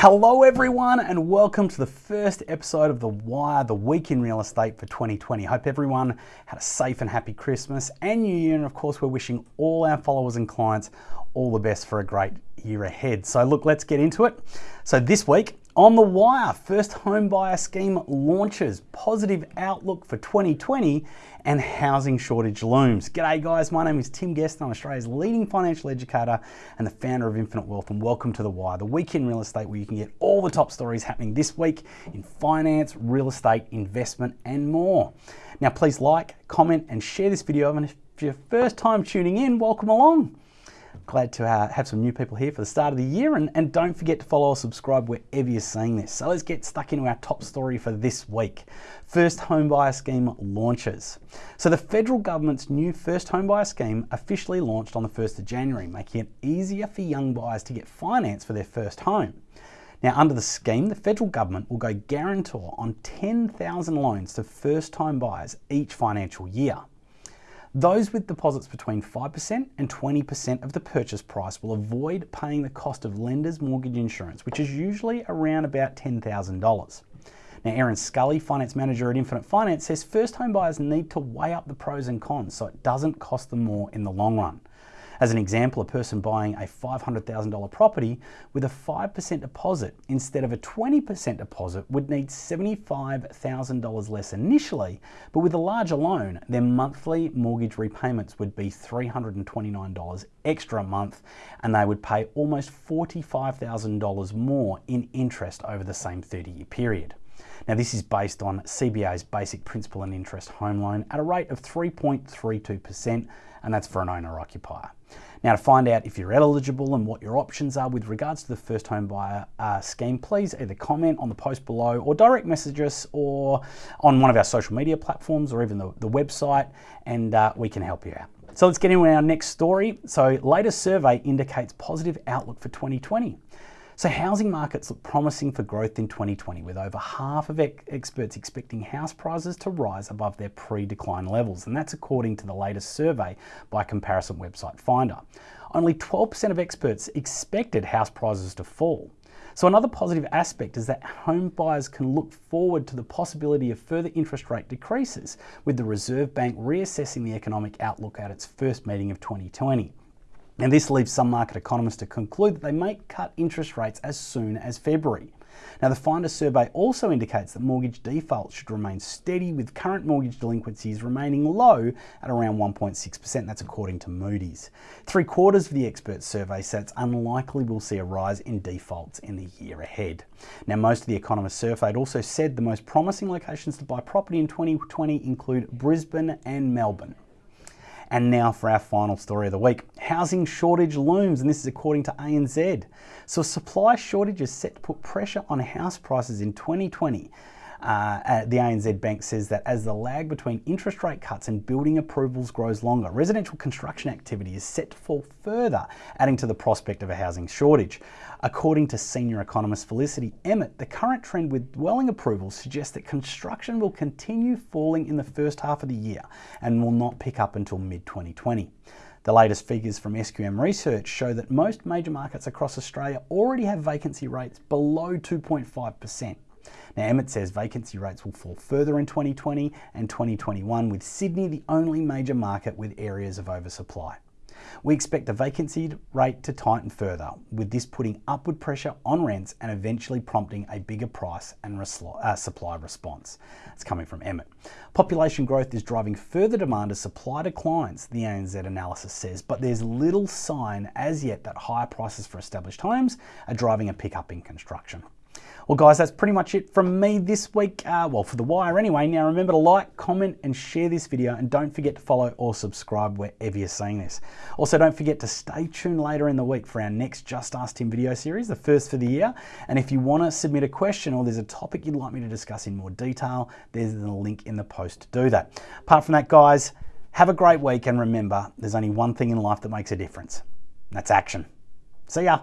Hello, everyone, and welcome to the first episode of The Wire, the week in real estate for 2020. Hope everyone had a safe and happy Christmas and New Year. And of course, we're wishing all our followers and clients all the best for a great year ahead. So, look, let's get into it. So, this week, on the wire, first home buyer scheme launches, positive outlook for 2020, and housing shortage looms. G'day guys, my name is Tim Guest. I'm Australia's leading financial educator and the founder of Infinite Wealth, and welcome to The Wire, the week in real estate where you can get all the top stories happening this week in finance, real estate, investment, and more. Now, please like, comment, and share this video. And if you're first time tuning in, welcome along. Glad to uh, have some new people here for the start of the year. And, and don't forget to follow or subscribe wherever you're seeing this. So let's get stuck into our top story for this week. First Home Buyer Scheme launches. So the federal government's new First Home Buyer Scheme officially launched on the 1st of January, making it easier for young buyers to get finance for their first home. Now, under the scheme, the federal government will go guarantor on 10,000 loans to first time buyers each financial year. Those with deposits between 5% and 20% of the purchase price will avoid paying the cost of lender's mortgage insurance, which is usually around about $10,000. Now, Aaron Scully, finance manager at Infinite Finance, says first home buyers need to weigh up the pros and cons so it doesn't cost them more in the long run. As an example, a person buying a $500,000 property with a 5% deposit instead of a 20% deposit would need $75,000 less initially, but with a larger loan, their monthly mortgage repayments would be $329 extra a month and they would pay almost $45,000 more in interest over the same 30 year period. Now this is based on CBA's basic principal and interest home loan at a rate of 3.32% and that's for an owner occupier. Now to find out if you're eligible and what your options are with regards to the first home buyer uh, scheme, please either comment on the post below or direct message us or on one of our social media platforms or even the, the website and uh, we can help you out. So let's get into our next story. So latest survey indicates positive outlook for 2020. So housing markets look promising for growth in 2020 with over half of experts expecting house prices to rise above their pre-decline levels and that's according to the latest survey by comparison website Finder. Only 12% of experts expected house prices to fall. So another positive aspect is that home buyers can look forward to the possibility of further interest rate decreases with the Reserve Bank reassessing the economic outlook at its first meeting of 2020. And this leaves some market economists to conclude that they may cut interest rates as soon as February. Now, the Finder survey also indicates that mortgage defaults should remain steady with current mortgage delinquencies remaining low at around 1.6%. That's according to Moody's. Three quarters of the expert survey said it's unlikely we'll see a rise in defaults in the year ahead. Now, most of the economists surveyed also said the most promising locations to buy property in 2020 include Brisbane and Melbourne. And now for our final story of the week. Housing shortage looms, and this is according to ANZ. So supply shortage is set to put pressure on house prices in 2020 uh, uh, the ANZ Bank says that as the lag between interest rate cuts and building approvals grows longer, residential construction activity is set to fall further, adding to the prospect of a housing shortage. According to senior economist Felicity Emmett, the current trend with dwelling approvals suggests that construction will continue falling in the first half of the year and will not pick up until mid 2020. The latest figures from SQM Research show that most major markets across Australia already have vacancy rates below 2.5%. Now, Emmett says vacancy rates will fall further in 2020 and 2021, with Sydney the only major market with areas of oversupply. We expect the vacancy rate to tighten further, with this putting upward pressure on rents and eventually prompting a bigger price and uh, supply response. It's coming from Emmett. Population growth is driving further demand as supply declines, the ANZ analysis says, but there's little sign as yet that higher prices for established homes are driving a pickup in construction. Well, guys, that's pretty much it from me this week. Uh, well, for The Wire anyway. Now, remember to like, comment, and share this video, and don't forget to follow or subscribe wherever you're seeing this. Also, don't forget to stay tuned later in the week for our next Just Ask Tim video series, the first for the year. And if you want to submit a question or there's a topic you'd like me to discuss in more detail, there's the link in the post to do that. Apart from that, guys, have a great week, and remember, there's only one thing in life that makes a difference. That's action. See ya.